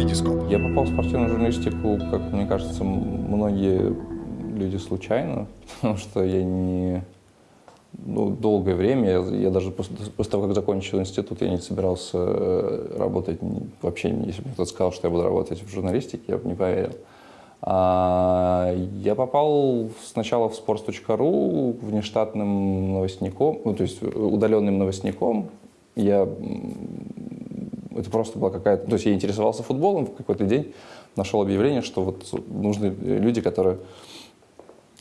Витископ. Я попал в спортивную журналистику, как мне кажется, многие люди случайно, потому что я не... Ну, долгое время, я, я даже после, после того, как закончил институт, я не собирался э, работать вообще, если бы кто-то сказал, что я буду работать в журналистике, я бы не поверил. А, я попал сначала в sports.ru внештатным новостником, ну, то есть удаленным новостником. Я это просто была какая-то... То есть я интересовался футболом в какой-то день, нашел объявление, что вот нужны люди, которые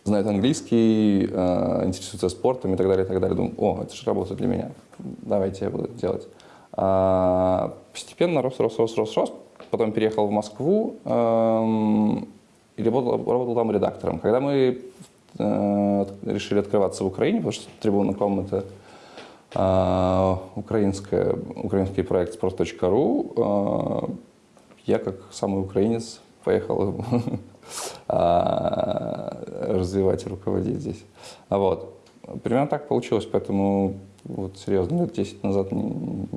знают английский, э, интересуются спортом и так далее, и так далее. Думаю, о, это же работа для меня, давайте я буду это делать. А, постепенно рос, рос, рос, рос, рос. Потом переехал в Москву эм, и работал, работал там редактором. Когда мы э, решили открываться в Украине, потому что трибуна.ком это а, украинская, украинский проект sport.ru. А, Я, как самый украинец, поехал а, развивать и руководить здесь. А вот. Примерно так получилось, поэтому вот серьезно, лет 10 назад не-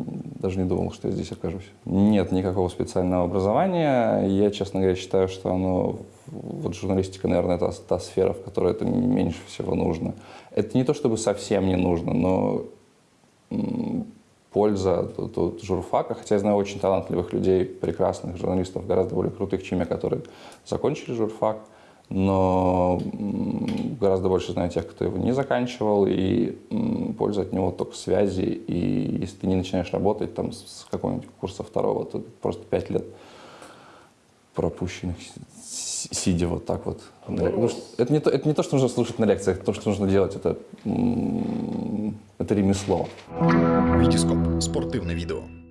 даже не думал, что я здесь окажусь. Нет никакого специального образования. Я, честно говоря, считаю, что оно, вот журналистика, наверное, это та сфера, в которой это меньше всего нужно. Это не то, чтобы совсем не нужно, но польза от, от журфака, хотя я знаю очень талантливых людей, прекрасных журналистов, гораздо более крутых, чем я, которые закончили журфак, но гораздо больше знаю тех, кто его не заканчивал, и польза от него только связи, и если ты не начинаешь работать там с какого-нибудь курса второго, то просто пять лет пропущенных, сидя вот так вот. ну, что- это, не то, это не то, что нужно слушать на лекциях, это то, что нужно делать, это, это ремесло. Витископ. Спортивне відео.